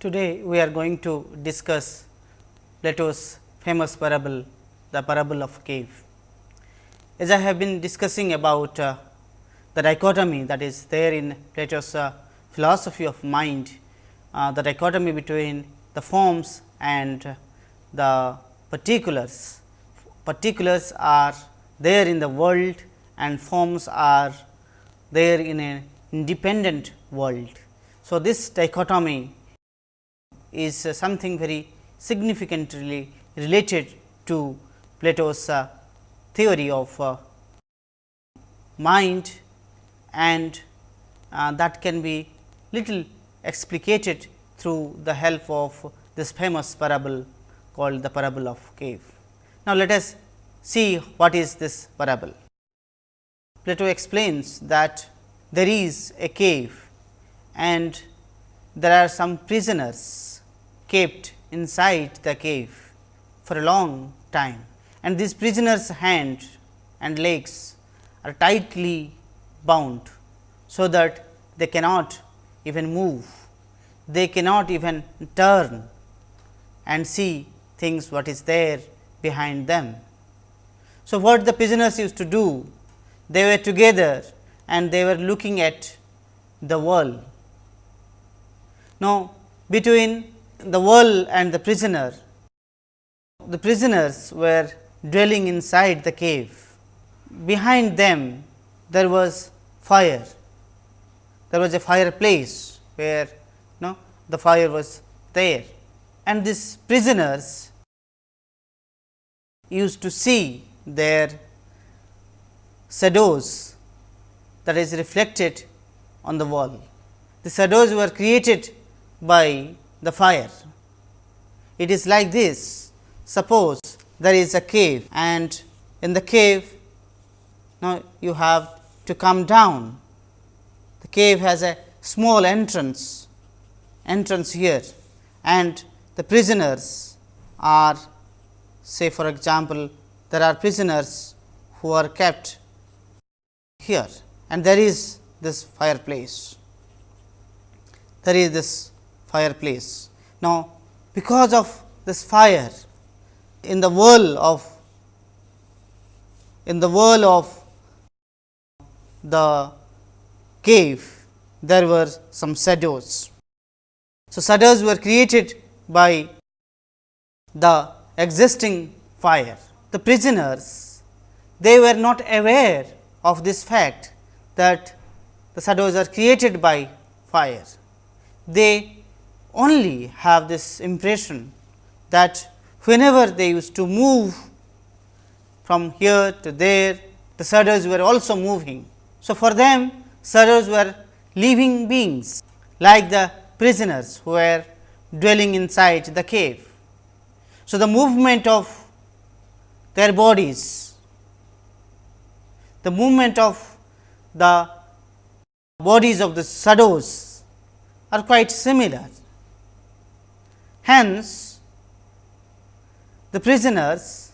Today, we are going to discuss Plato's famous parable, the parable of cave. As I have been discussing about uh, the dichotomy that is there in Plato's uh, philosophy of mind, uh, the dichotomy between the forms and the particulars. Particulars are there in the world and forms are there in an independent world. So, this dichotomy is uh, something very significantly related to Plato's uh, theory of uh, mind and that can be little explicated through the help of this famous parable called the parable of cave. Now, let us see what is this parable. Plato explains that there is a cave and there are some prisoners kept inside the cave for a long time and these prisoners hands and legs are tightly bound, so that they cannot even move, they cannot even turn and see things what is there behind them. So, what the prisoners used to do? They were together and they were looking at the wall. Now, between the wall and the prisoner, the prisoners were dwelling inside the cave. Behind them there was fire, there was a fireplace where no, the fire was there and these prisoners used to see their shadows that is reflected on the wall. The shadows were created by the fire. It is like this, suppose there is a cave and in the cave now you have to come down. The cave has a small entrance, entrance here and the prisoners are say for example, there are prisoners who are kept here and there is this fireplace. There is this fireplace. Now, because of this fire in the world of in the world of the cave there were some shadows. So, shadows were created by the existing fire. The prisoners they were not aware of this fact that the shadows are created by fire. They only have this impression that whenever they used to move from here to there, the shadows were also moving. So, for them shadows were living beings like the prisoners who were dwelling inside the cave. So, the movement of their bodies, the movement of the bodies of the shadows are quite similar. Hence, the prisoners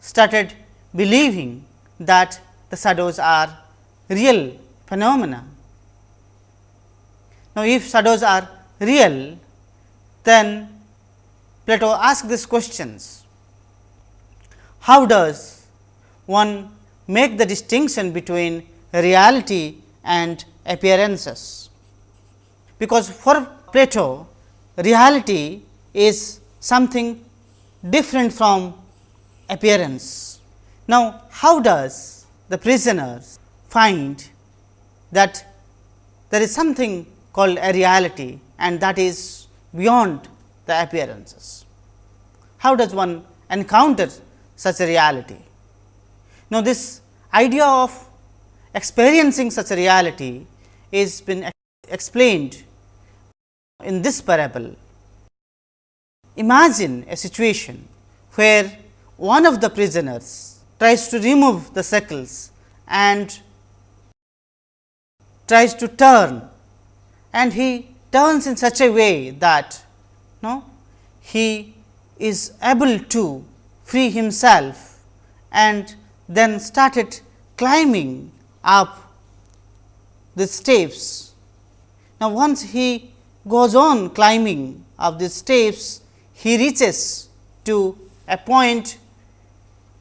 started believing that the shadows are real phenomena. Now, if shadows are real, then Plato asked these questions. How does one make the distinction between reality and appearances? Because for Plato, reality is something different from appearance. Now, how does the prisoner find that there is something called a reality and that is beyond the appearances? How does one encounter such a reality? Now, this idea of experiencing such a reality is been explained in this parable. Imagine a situation where one of the prisoners tries to remove the shackles and tries to turn and he turns in such a way that no, he is able to free himself and then started climbing up the steps. Now, once he goes on climbing of the steps, he reaches to a point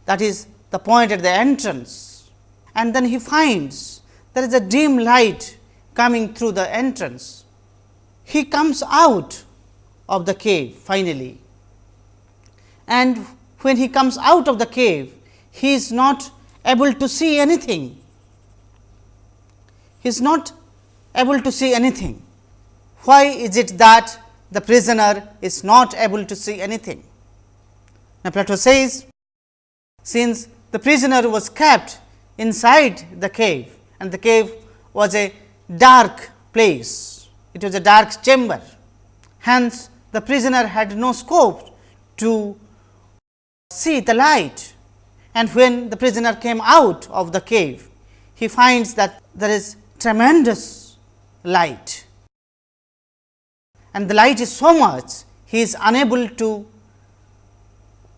that is the point at the entrance and then he finds there is a dim light coming through the entrance. He comes out of the cave finally and when he comes out of the cave, he is not able to see anything. He is not able to see anything. Why is it that the prisoner is not able to see anything? Now, Plato says, since the prisoner was kept inside the cave and the cave was a dark place, it was a dark chamber. Hence, the prisoner had no scope to see the light and when the prisoner came out of the cave, he finds that there is tremendous light and the light is so much he is unable to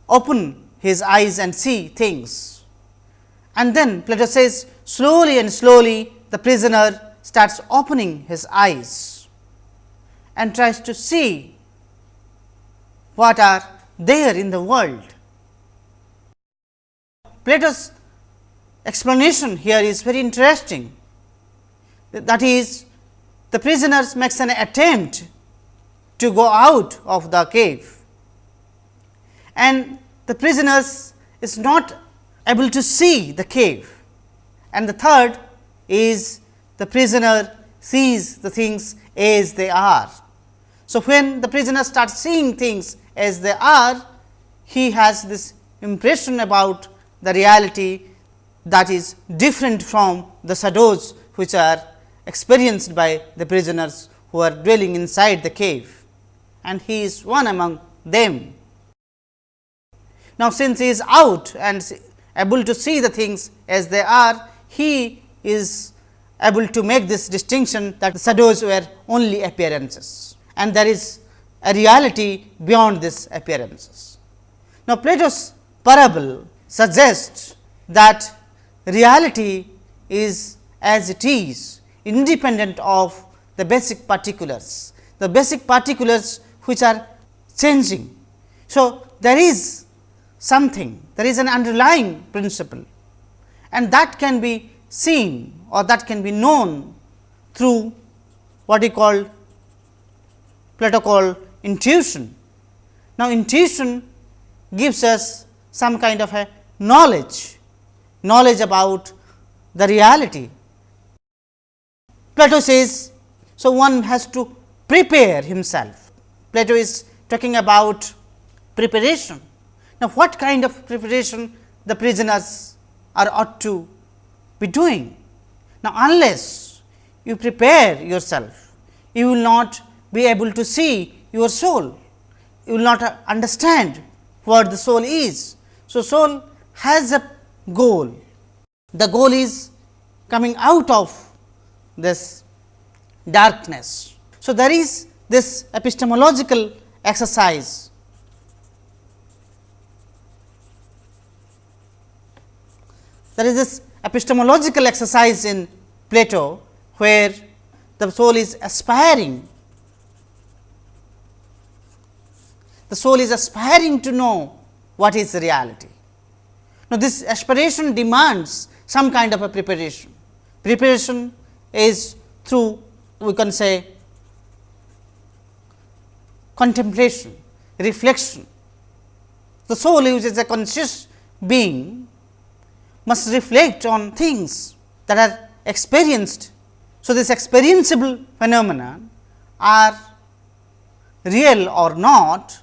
open his eyes and see things. And then Plato says slowly and slowly the prisoner starts opening his eyes and tries to see what are there in the world. Plato's explanation here is very interesting. That is, the prisoner makes an attempt to go out of the cave. And the prisoners is not able to see the cave. And the third is the prisoner sees the things as they are. So, when the prisoner starts seeing things as they are, he has this impression about the reality that is different from the shadows which are experienced by the prisoners who are dwelling inside the cave and he is one among them. Now, since he is out and able to see the things as they are, he is able to make this distinction that the shadows were only appearances and there is a reality beyond these appearances. Now, Plato's parable suggests that reality is as it is independent of the basic particulars, the basic particulars which are changing. So, there is something, there is an underlying principle and that can be seen or that can be known through what he called Plato called intuition. Now, intuition gives us some kind of a knowledge, knowledge about the reality. Plato says, so one has to prepare himself. Plato is talking about preparation. Now, what kind of preparation the prisoners are ought to be doing? Now, unless you prepare yourself, you will not be able to see your soul, you will not uh, understand what the soul is. So, soul has a goal. The goal is coming out of this darkness. So, there is this epistemological exercise. There is this epistemological exercise in Plato, where the soul is aspiring, the soul is aspiring to know what is reality. Now, this aspiration demands some kind of a preparation. Preparation is through we can say contemplation, reflection. The soul which is a conscious being must reflect on things that are experienced. So, this experienceable phenomena are real or not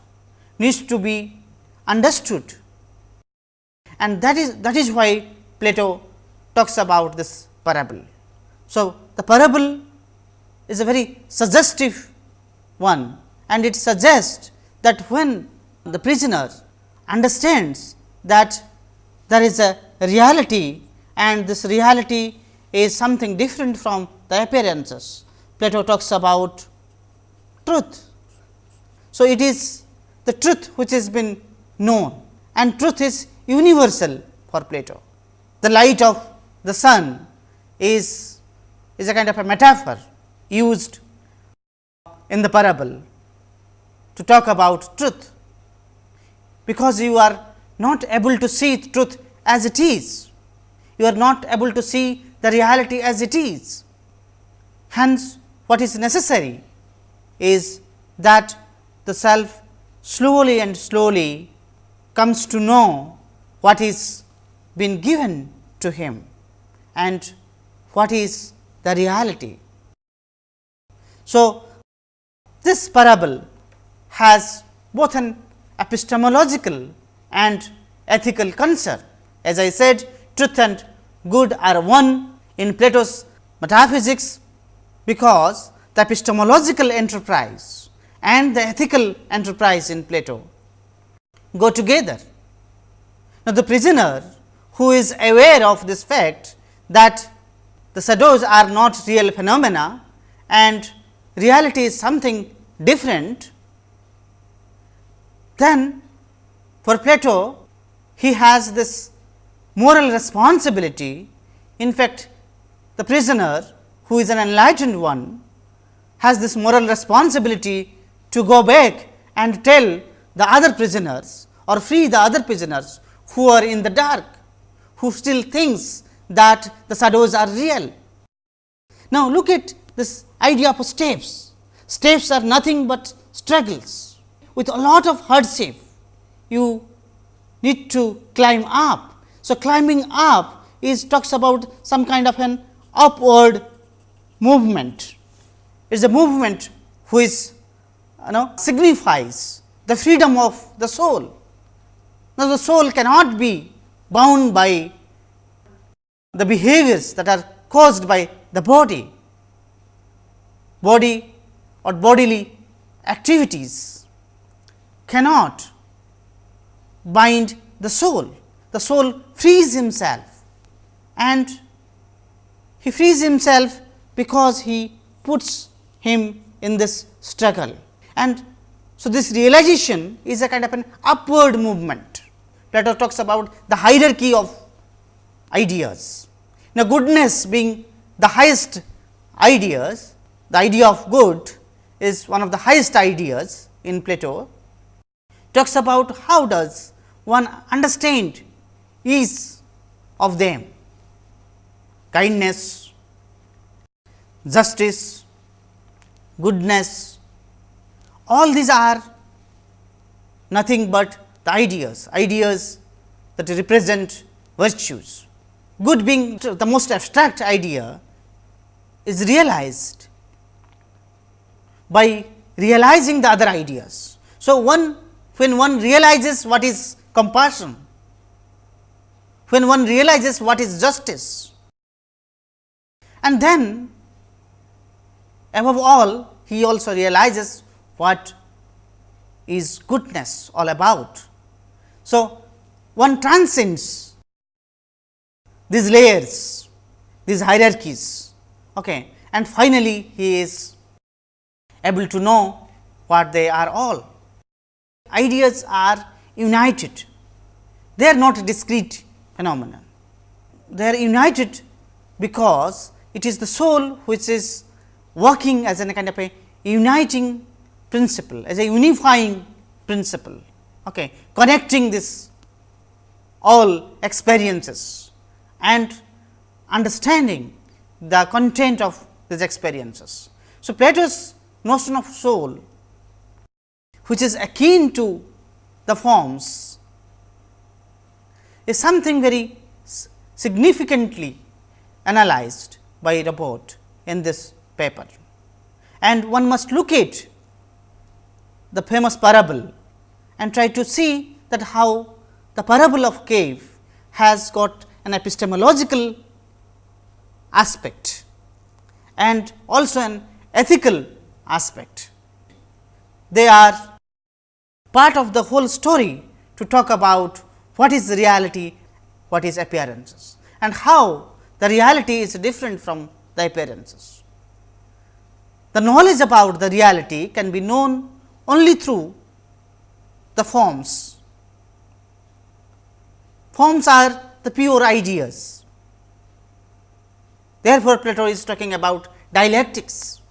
needs to be understood and that is that is why Plato talks about this parable. So, the parable is a very suggestive one and it suggests that when the prisoner understands that there is a reality and this reality is something different from the appearances. Plato talks about truth. So, it is the truth which has been known and truth is universal for Plato. The light of the sun is, is a kind of a metaphor used in the parable to talk about truth, because you are not able to see truth as it is. You are not able to see the reality as it is. Hence, what is necessary is that the self slowly and slowly comes to know what is been given to him and what is the reality. So, this parable has both an epistemological and ethical concern. As I said, truth and good are one in Plato's metaphysics, because the epistemological enterprise and the ethical enterprise in Plato go together. Now, the prisoner who is aware of this fact that the shadows are not real phenomena and reality is something different, then for Plato he has this moral responsibility. In fact, the prisoner who is an enlightened one has this moral responsibility to go back and tell the other prisoners or free the other prisoners who are in the dark, who still thinks that the shadows are real. Now, look at this idea of steps. Steps are nothing but struggles with a lot of hardship. You need to climb up. So, climbing up is talks about some kind of an upward movement. It is a movement which you know signifies the freedom of the soul. Now, the soul cannot be bound by the behaviors that are caused by the body, body or bodily activities cannot bind the soul. The soul frees himself and he frees himself because he puts him in this struggle. And so, this realization is a kind of an upward movement. Plato talks about the hierarchy of ideas. Now, goodness being the highest ideas, the idea of good is one of the highest ideas in Plato, talks about how does one understand each of them, kindness, justice, goodness, all these are nothing but the ideas, ideas that represent virtues. Good being the most abstract idea is realized by realizing the other ideas. So, one when one realizes what is compassion, when one realizes what is justice, and then above all he also realizes what is goodness all about. So, one transcends these layers, these hierarchies okay. and finally, he is able to know what they are all. Ideas are united, they are not discrete phenomena. They are united because it is the soul which is working as a kind of a uniting principle, as a unifying principle, okay, connecting this all experiences and understanding the content of these experiences. So, Plato's notion of soul, which is akin to the forms, is something very significantly analyzed by Robert in this paper. And one must look at the famous parable and try to see that how the parable of cave has got an epistemological aspect and also an ethical aspect. They are part of the whole story to talk about what is reality, what is appearances and how the reality is different from the appearances. The knowledge about the reality can be known only through the forms. Forms are the pure ideas. Therefore, Plato is talking about dialectics.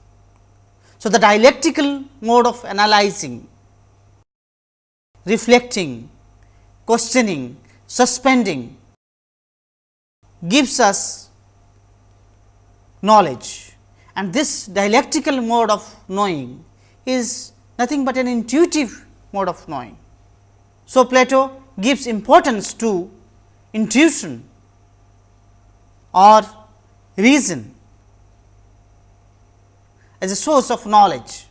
So, the dialectical mode of analyzing, reflecting, questioning, suspending gives us knowledge and this dialectical mode of knowing is nothing but an intuitive mode of knowing. So, Plato gives importance to intuition or reason as a source of knowledge.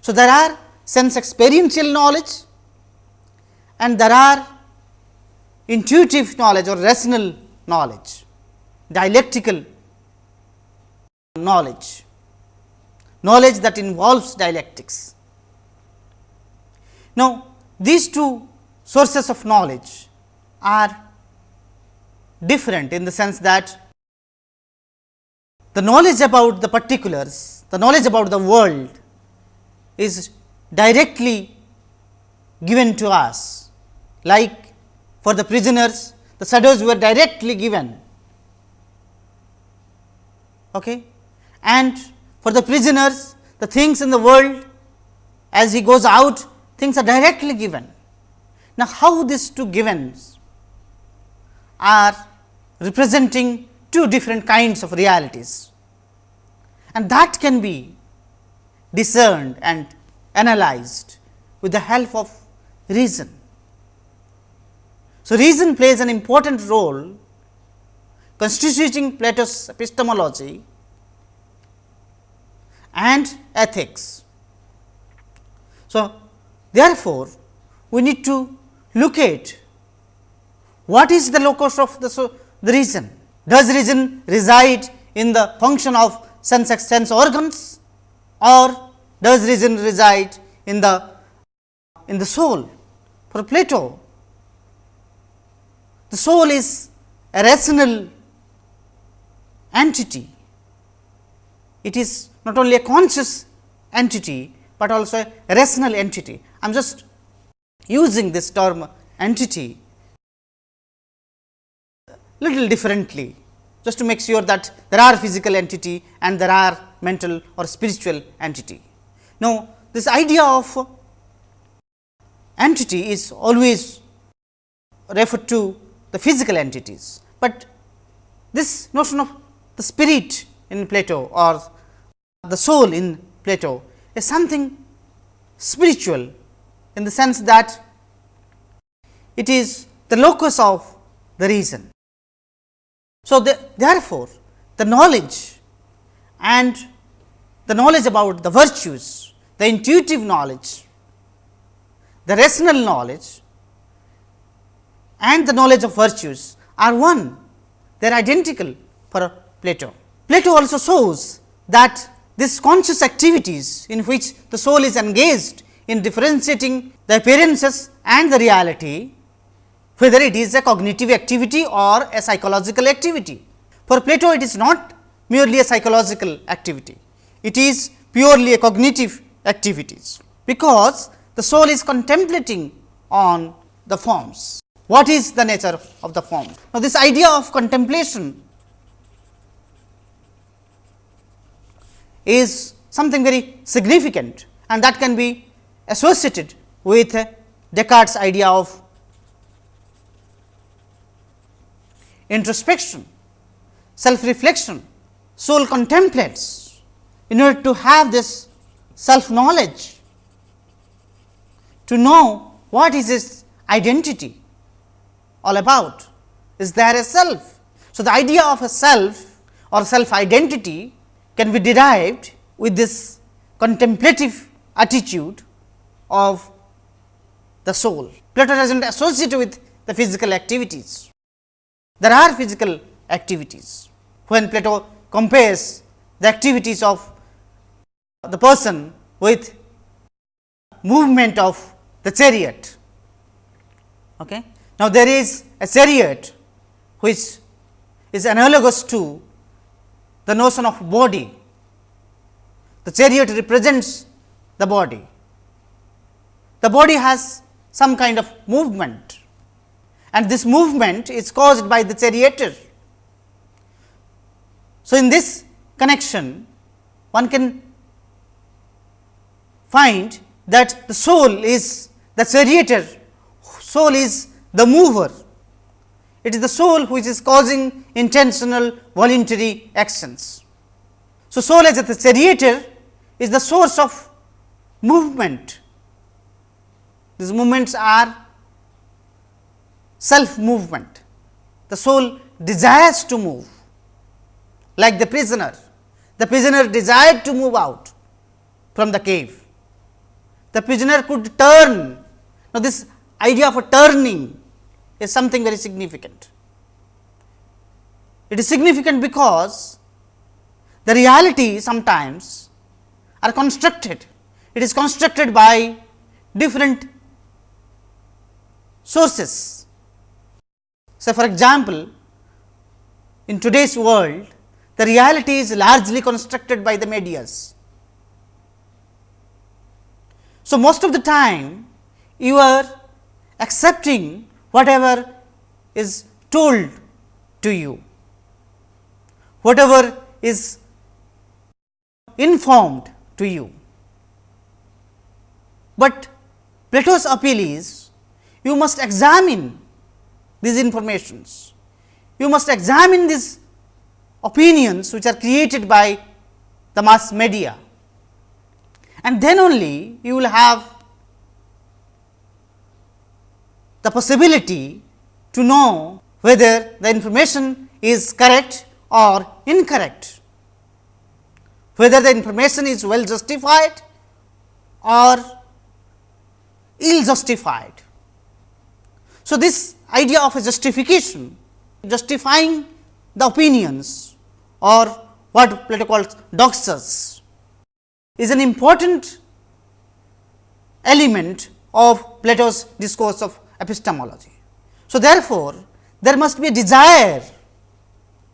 So, there are sense experiential knowledge and there are intuitive knowledge or rational knowledge, dialectical knowledge, knowledge that involves dialectics. Now, these two sources of knowledge are different in the sense that the knowledge about the particulars, the knowledge about the world is directly given to us like for the prisoners the shadows were directly given okay. and for the prisoners the things in the world as he goes out things are directly given. Now, how these two givens are representing two different kinds of realities and that can be discerned and analyzed with the help of reason. So, reason plays an important role constituting Plato's epistemology and ethics. So, therefore, we need to look at what is the locus of the, so, the reason. Does reason reside in the function of sense sense organs or does reason reside in the in the soul? For Plato, the soul is a rational entity. It is not only a conscious entity, but also a rational entity. I am just using this term entity little differently just to make sure that there are physical entity and there are mental or spiritual entity. Now, this idea of entity is always referred to the physical entities, but this notion of the spirit in Plato or the soul in Plato is something spiritual in the sense that it is the locus of the reason. So, the, therefore, the knowledge and the knowledge about the virtues, the intuitive knowledge, the rational knowledge and the knowledge of virtues are one, they are identical for Plato. Plato also shows that these conscious activities in which the soul is engaged in differentiating the appearances and the reality whether it is a cognitive activity or a psychological activity. For Plato, it is not merely a psychological activity, it is purely a cognitive activities, because the soul is contemplating on the forms. What is the nature of the form? Now, this idea of contemplation is something very significant and that can be associated with Descartes' idea of introspection, self reflection, soul contemplates in order to have this self knowledge, to know what is its identity all about. Is there a self? So, the idea of a self or self identity can be derived with this contemplative attitude of the soul. Plato does not associate with the physical activities. There are physical activities. When Plato compares the activities of the person with movement of the chariot. Okay. Now, there is a chariot which is analogous to the notion of body. The chariot represents the body. The body has some kind of movement and this movement is caused by the charioteer. So, in this connection one can find that the soul is the charioteer, soul is the mover. It is the soul which is causing intentional voluntary actions. So, soul as the charioteer is the source of movement. These movements are self movement. The soul desires to move like the prisoner. The prisoner desired to move out from the cave. The prisoner could turn. Now, this idea of a turning is something very significant. It is significant because the reality sometimes are constructed. It is constructed by different sources. So, for example, in today's world, the reality is largely constructed by the medias. So, most of the time you are accepting whatever is told to you, whatever is informed to you. But Plato's appeal is you must examine these informations, you must examine these opinions which are created by the mass media. And then only you will have the possibility to know whether the information is correct or incorrect, whether the information is well justified or ill justified. So, this idea of a justification, justifying the opinions or what Plato calls doxas is an important element of Plato's discourse of epistemology. So, therefore, there must be a desire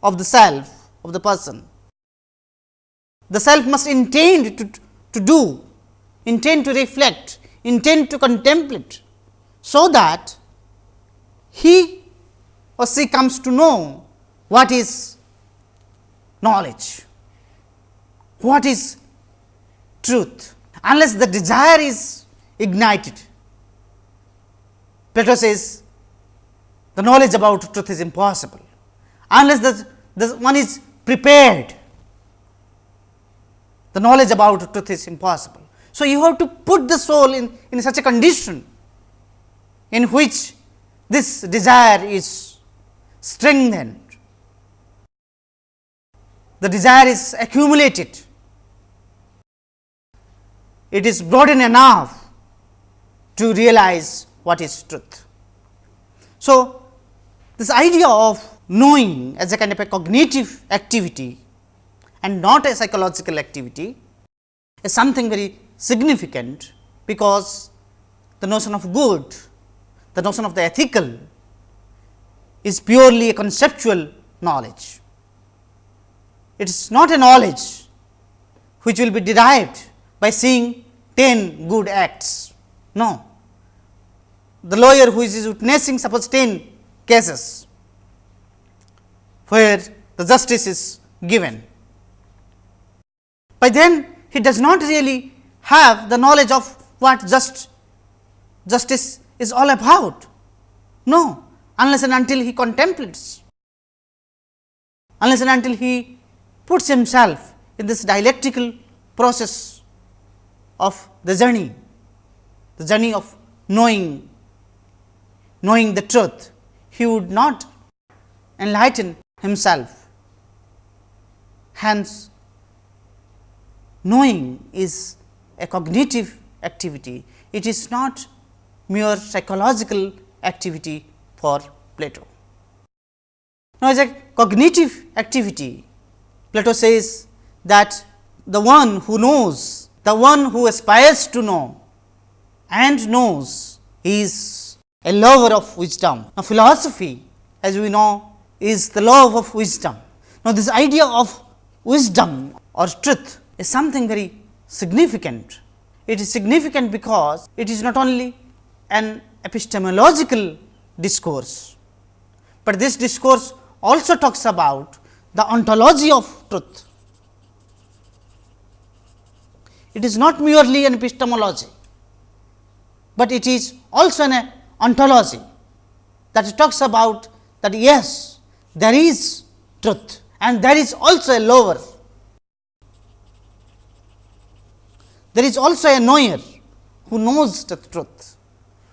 of the self of the person. The self must intend to, to do, intend to reflect, intend to contemplate, so that he or she comes to know what is knowledge, what is truth, unless the desire is ignited. Plato says the knowledge about truth is impossible, unless the, the one is prepared. The knowledge about truth is impossible. So, you have to put the soul in, in such a condition in which this desire is strengthened, the desire is accumulated, it is broadened enough to realize what is truth. So, this idea of knowing as a kind of a cognitive activity and not a psychological activity is something very significant, because the notion of good, the notion of the ethical is purely a conceptual knowledge. It is not a knowledge which will be derived by seeing 10 good acts. No, the lawyer who is witnessing suppose 10 cases where the justice is given. By then he does not really have the knowledge of what just justice is all about. No, unless and until he contemplates, unless and until he puts himself in this dialectical process of the journey, the journey of knowing, knowing the truth, he would not enlighten himself. Hence, knowing is a cognitive activity, it is not mere psychological activity for Plato. Now, as a cognitive activity, Plato says that the one who knows, the one who aspires to know and knows is a lover of wisdom. Now, philosophy as we know is the love of wisdom. Now, this idea of wisdom or truth is something very significant. It is significant because it is not only an epistemological discourse, but this discourse also talks about the ontology of truth. it is not merely an epistemology, but it is also an ontology that talks about that yes, there is truth and there is also a lower. There is also a knower who knows the truth,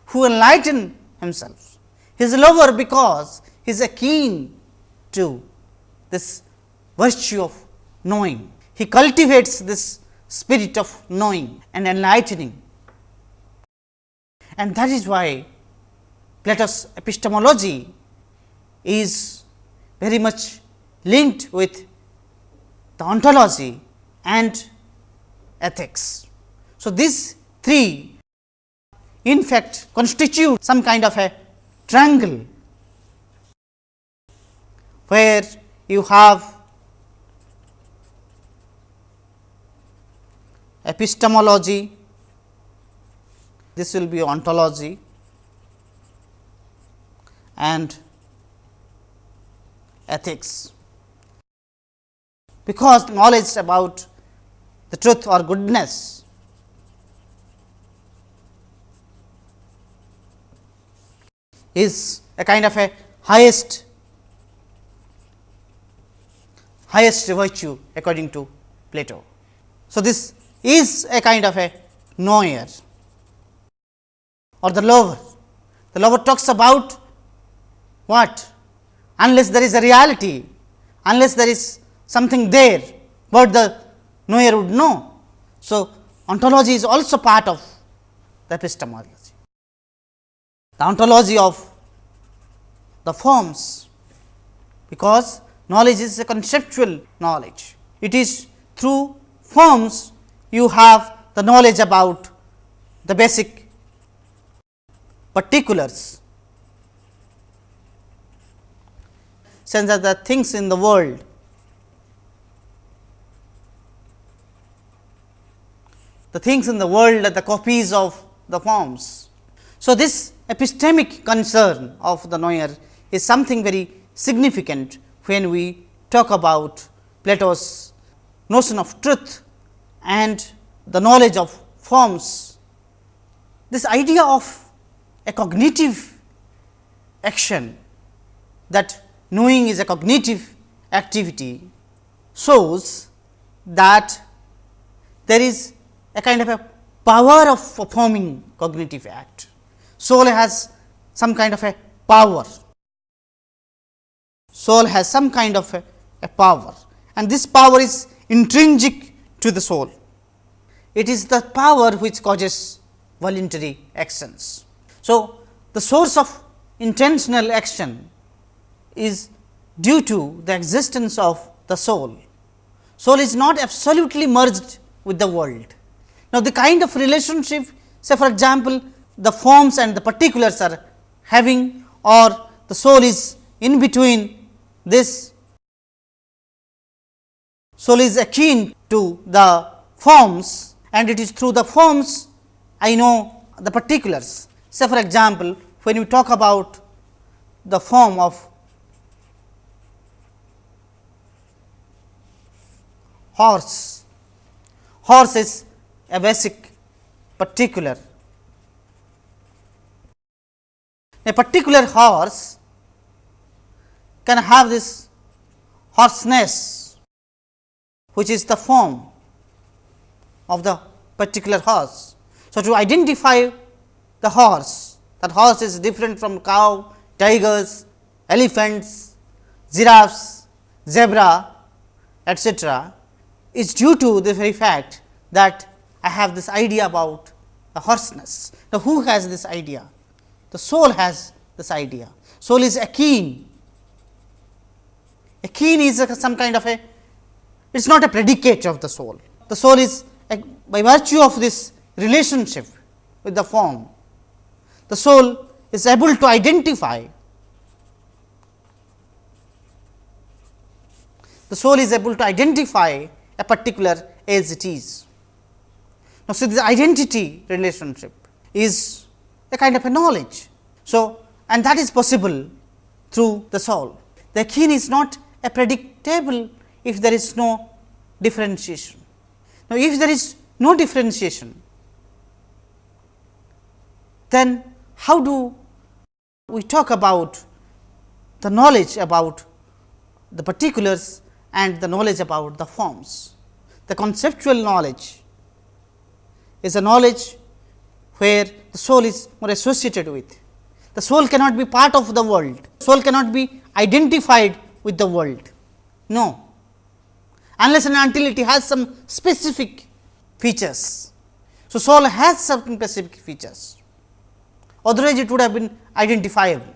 who enlighten himself. He is lower because he is keen to this virtue of knowing. He cultivates this spirit of knowing and enlightening. And that is why Plato's epistemology is very much linked with the ontology and ethics. So, these three in fact constitute some kind of a triangle, where you have epistemology, this will be ontology and ethics. Because knowledge about the truth or goodness is a kind of a highest highest virtue according to Plato. So, this is a kind of a knower or the lover. The lover talks about what? Unless there is a reality, unless there is something there, what the knower would know. So, ontology is also part of the epistemology. The ontology of the forms, because knowledge is a conceptual knowledge. It is through forms you have the knowledge about the basic particulars sense that the things in the world the things in the world are the copies of the forms. So, this epistemic concern of the knower is something very significant when we talk about Plato's notion of truth and the knowledge of forms. This idea of a cognitive action that knowing is a cognitive activity shows that there is a kind of a power of performing cognitive act. Soul has some kind of a power, soul has some kind of a, a power and this power is intrinsic to the soul. It is the power which causes voluntary actions. So, the source of intentional action is due to the existence of the soul. Soul is not absolutely merged with the world. Now, the kind of relationship say for example, the forms and the particulars are having or the soul is in between this soul is akin to the forms and it is through the forms I know the particulars. Say for example, when we talk about the form of horse, horse is a basic particular. A particular horse can have this horseness which is the form of the particular horse. So, to identify the horse, that horse is different from cow, tigers, elephants, giraffes, zebra etcetera, is due to the very fact that I have this idea about the horseness. Now, who has this idea? The soul has this idea. Soul is akin. Akin is a, some kind of a it is not a predicate of the soul. The soul is by virtue of this relationship with the form, the soul is able to identify the soul is able to identify a particular as it is. Now, so this identity relationship is a kind of a knowledge. So, and that is possible through the soul. The akin is not a predictable if there is no differentiation. Now, if there is no differentiation, then how do we talk about the knowledge about the particulars and the knowledge about the forms. The conceptual knowledge is a knowledge where the soul is more associated with. The soul cannot be part of the world, soul cannot be identified with the world. No, unless and until it has some specific features. So, soul has certain specific features, otherwise it would have been identifiable.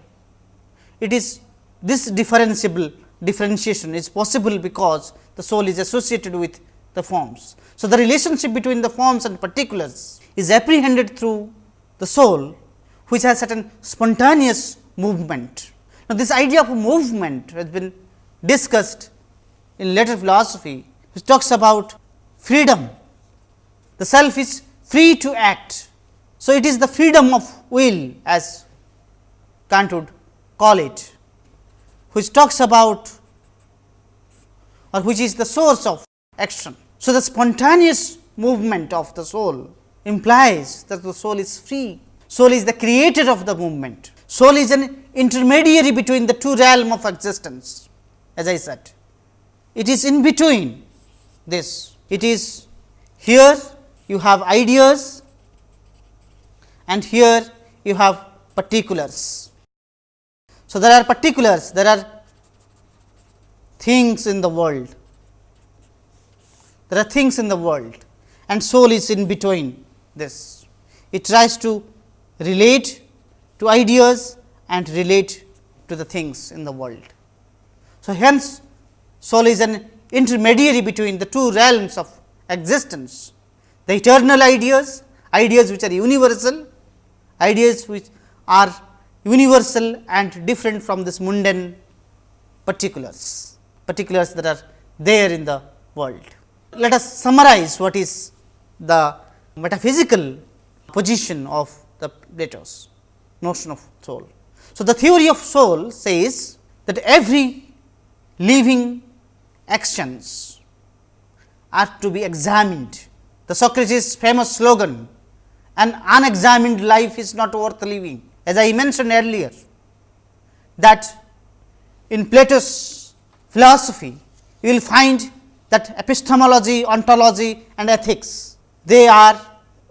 It is this differentiable differentiation is possible because the soul is associated with the forms. So, the relationship between the forms and particulars is apprehended through the soul which has certain spontaneous movement. Now, this idea of movement has been discussed in later philosophy which talks about freedom. The self is free to act. So, it is the freedom of will as Kant would call it which talks about or which is the source of action. So, the spontaneous movement of the soul implies that the soul is free, soul is the creator of the movement, soul is an intermediary between the two realm of existence as I said. It is in between this, it is here you have ideas and here you have particulars. So, there are particulars, there are things in the world, there are things in the world and soul is in between this. It tries to relate to ideas and relate to the things in the world. So, hence soul is an intermediary between the two realms of existence, the eternal ideas, ideas which are universal, ideas which are universal and different from this mundane particulars, particulars that are there in the world. Let us summarize what is the metaphysical position of the Plato's notion of soul. So, the theory of soul says that every living actions are to be examined. The Socrates famous slogan, an unexamined life is not worth living. As I mentioned earlier, that in Plato's philosophy, you will find that epistemology, ontology and ethics, they are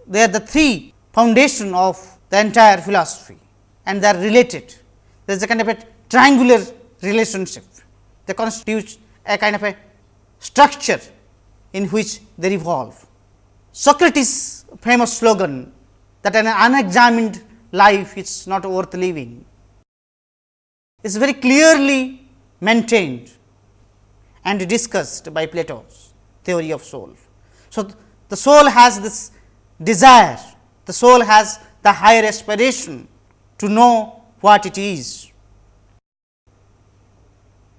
they are the three foundation of the entire philosophy and they are related. There is a kind of a triangular relationship. They constitute a kind of a structure in which they revolve. Socrates famous slogan that an unexamined life is not worth living is very clearly maintained and discussed by Plato's theory of soul. So, the soul has this desire, the soul has the higher aspiration to know what it is,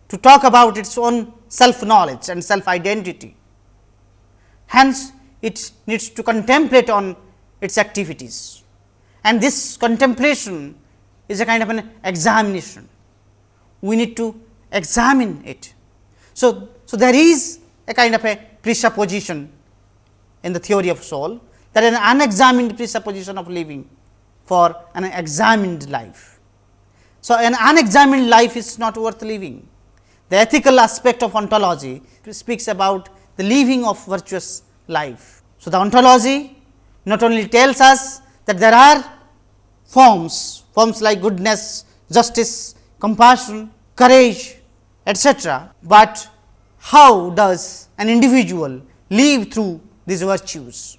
to talk about its own self knowledge and self identity. Hence, it needs to contemplate on its activities and this contemplation is a kind of an examination. We need to examine it. So, so there is a kind of a presupposition in the theory of soul that an unexamined presupposition of living for an examined life. So, an unexamined life is not worth living. The ethical aspect of ontology speaks about the living of virtuous life. So, the ontology not only tells us that there are forms, forms like goodness, justice, compassion, courage, etc., but how does an individual live through these virtues?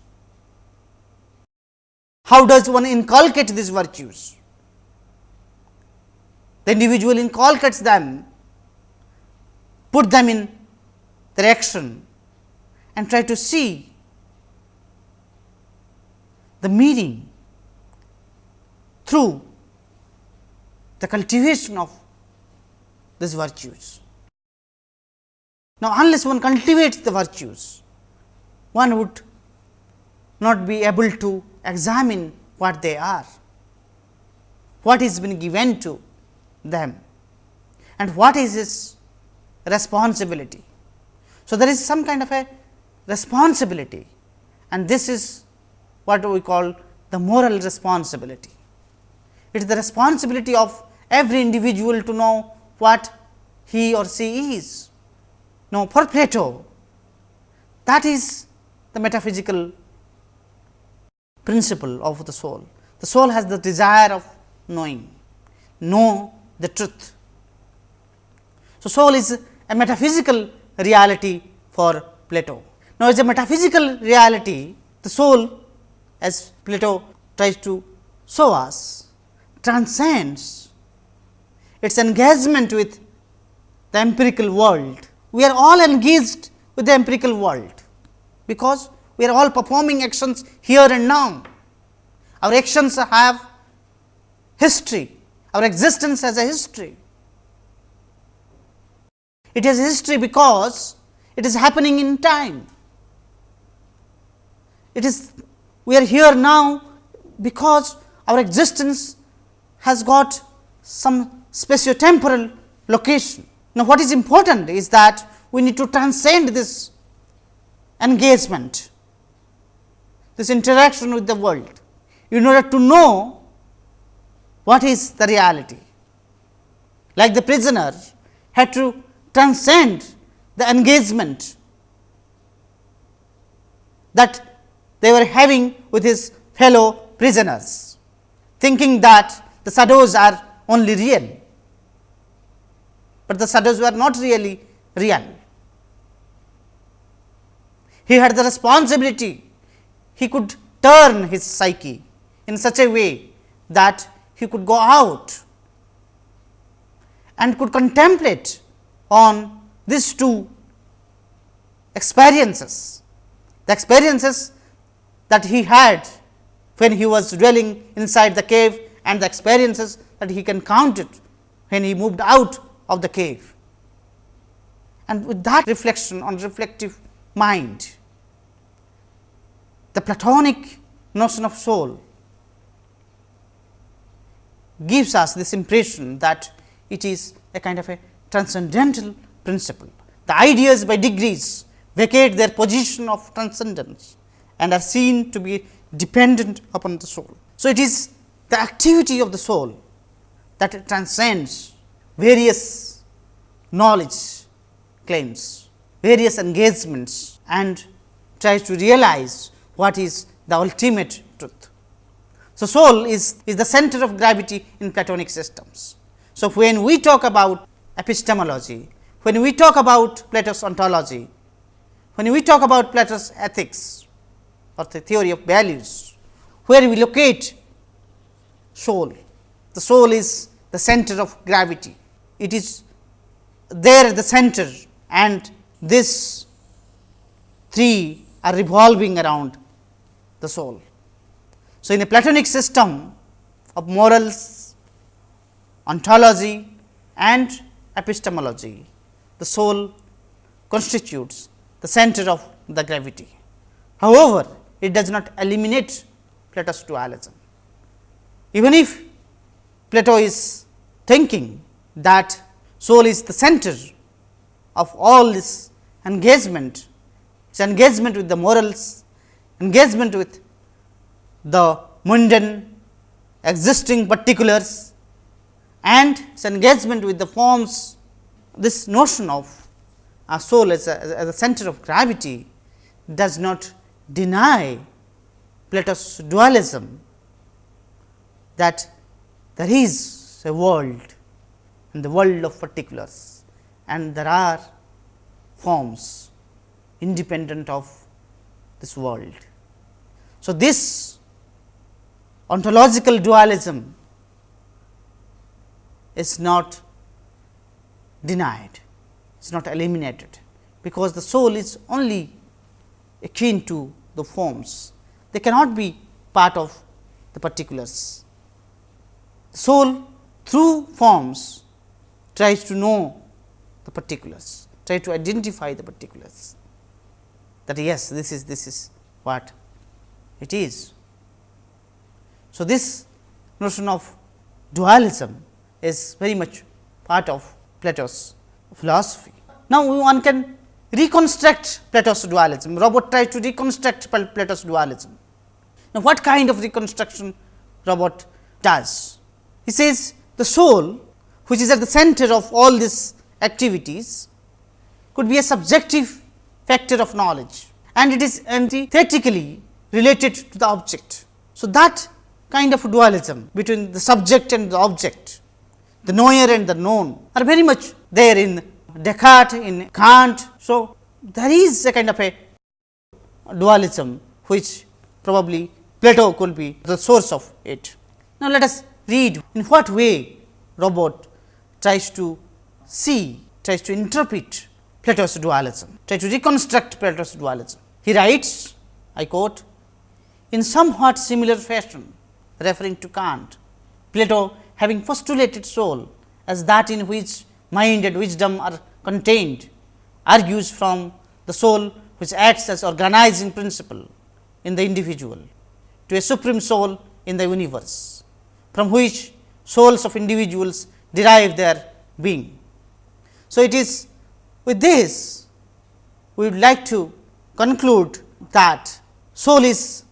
How does one inculcate these virtues? The individual inculcates them, put them in their action and try to see the meaning through the cultivation of these virtues. Now, unless one cultivates the virtues, one would not be able to examine what they are, what is been given to them and what is its responsibility. So, there is some kind of a responsibility and this is what we call the moral responsibility. It is the responsibility of every individual to know what he or she is. Now, for Plato that is the metaphysical principle of the soul. The soul has the desire of knowing, know the truth. So, soul is a metaphysical reality for Plato. Now, as a metaphysical reality, the soul as Plato tries to show us transcends its engagement with the empirical world. We are all engaged with the empirical world, because we are all performing actions here and now. Our actions have history, our existence has a history. It has history because it is happening in time. It is we are here now because our existence has got some spatiotemporal location. Now, what is important is that we need to transcend this engagement, this interaction with the world in order to know what is the reality. Like the prisoner had to transcend the engagement that they were having with his fellow prisoners, thinking that the shadows are only real, but the shadows were not really real. He had the responsibility, he could turn his psyche in such a way that he could go out and could contemplate on these two experiences. The experiences that he had when he was dwelling inside the cave and the experiences that he can count it when he moved out of the cave. And with that reflection on reflective mind, the Platonic notion of soul gives us this impression that it is a kind of a transcendental principle. The ideas by degrees vacate their position of transcendence and are seen to be dependent upon the soul. So, it is the activity of the soul that transcends various knowledge claims, various engagements and tries to realize what is the ultimate truth. So, soul is, is the center of gravity in Platonic systems. So, when we talk about epistemology, when we talk about Plato's ontology, when we talk about Plato's ethics or the theory of values, where we locate soul, the soul is the center of gravity. It is there at the center and this three are revolving around the soul. So, in a Platonic system of morals, ontology and epistemology, the soul constitutes the center of the gravity. However, it does not eliminate Plato's dualism. Even if Plato is thinking that soul is the center of all this engagement, its engagement with the morals, engagement with the mundane existing particulars and its engagement with the forms, this notion of a soul as a, as a center of gravity does not deny Plato's dualism that there is a world and the world of particulars and there are forms independent of this world. So, this ontological dualism is not denied, it is not eliminated, because the soul is only akin to the forms, they cannot be part of the particulars. The soul through forms tries to know the particulars, try to identify the particulars that yes, this is this is what it is. So, this notion of dualism is very much part of Plato's philosophy. Now, one can reconstruct Plato's dualism. Robert tries to reconstruct Plato's dualism. Now, what kind of reconstruction Robert does? He says the soul which is at the center of all these activities could be a subjective factor of knowledge and it is antithetically related to the object. So, that kind of dualism between the subject and the object, the knower and the known are very much there in Descartes, in Kant. So, there is a kind of a dualism which probably Plato could be the source of it. Now, let us read in what way Robert tries to see, tries to interpret Plato's dualism, try to reconstruct Plato's dualism. He writes, I quote, in somewhat similar fashion, referring to Kant, Plato having postulated soul as that in which mind and wisdom are contained, argues from the soul which acts as organizing principle in the individual to a supreme soul in the universe, from which souls of individuals derive their being. So, it is with this we would like to conclude that soul is,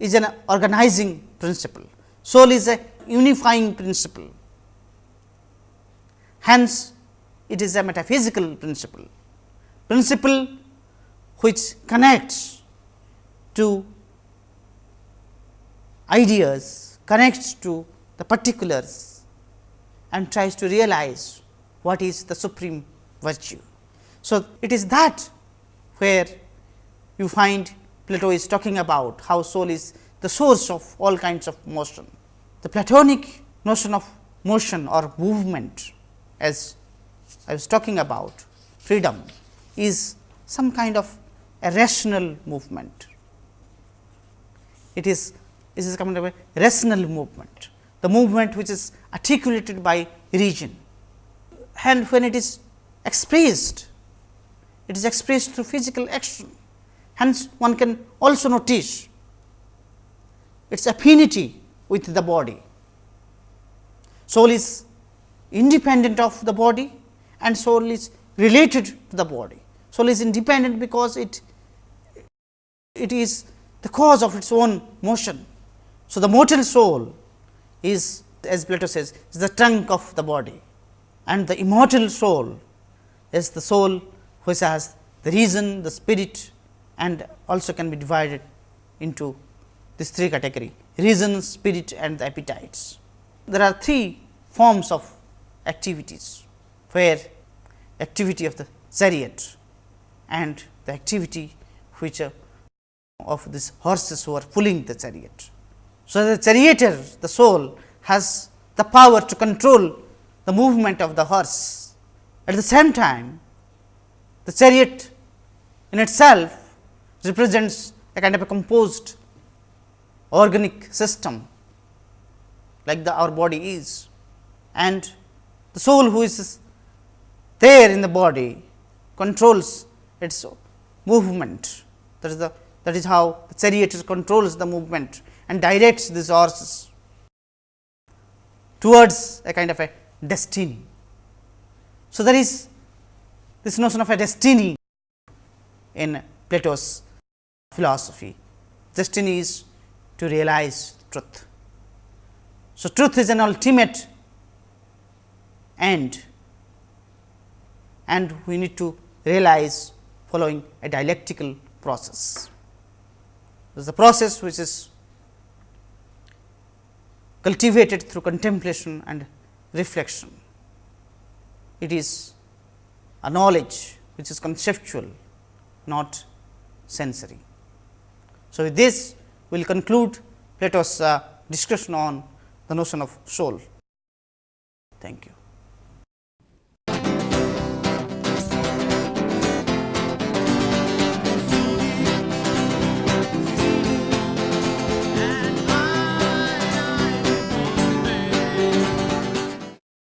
is an organizing principle, soul is a unifying principle. Hence, it is a metaphysical principle, principle which connects to ideas, connects to the particulars and tries to realize what is the supreme virtue. So, it is that where you find Plato is talking about how soul is the source of all kinds of motion. The Platonic notion of motion or movement as I was talking about freedom is some kind of a rational movement. It is this is kind of a rational movement, the movement which is articulated by region. and when it is expressed, it is expressed through physical action. Hence, one can also notice its affinity with the body. Soul is independent of the body and soul is related to the body. Soul is independent because it it is the cause of its own motion. So, the mortal soul is as Plato says is the trunk of the body and the immortal soul is the soul which has the reason, the spirit and also can be divided into these three category reason, spirit and the appetites. There are three forms of activities, where activity of the chariot and the activity which of these horses who are pulling the chariot. So, the charioteer the soul has the power to control the movement of the horse. At the same time, the chariot in itself represents a kind of a composed organic system like the our body is. And the soul who is there in the body controls its movement. That is the that is how the chariot controls the movement and directs this horse towards a kind of a destiny. So, there is this notion of a destiny in Plato's philosophy. Destiny is to realize truth. So, truth is an ultimate end and we need to realize following a dialectical process. This is a process which is cultivated through contemplation and reflection. It is a knowledge which is conceptual, not sensory. So, with this we will conclude Plato's uh, discussion on the notion of soul. Thank you.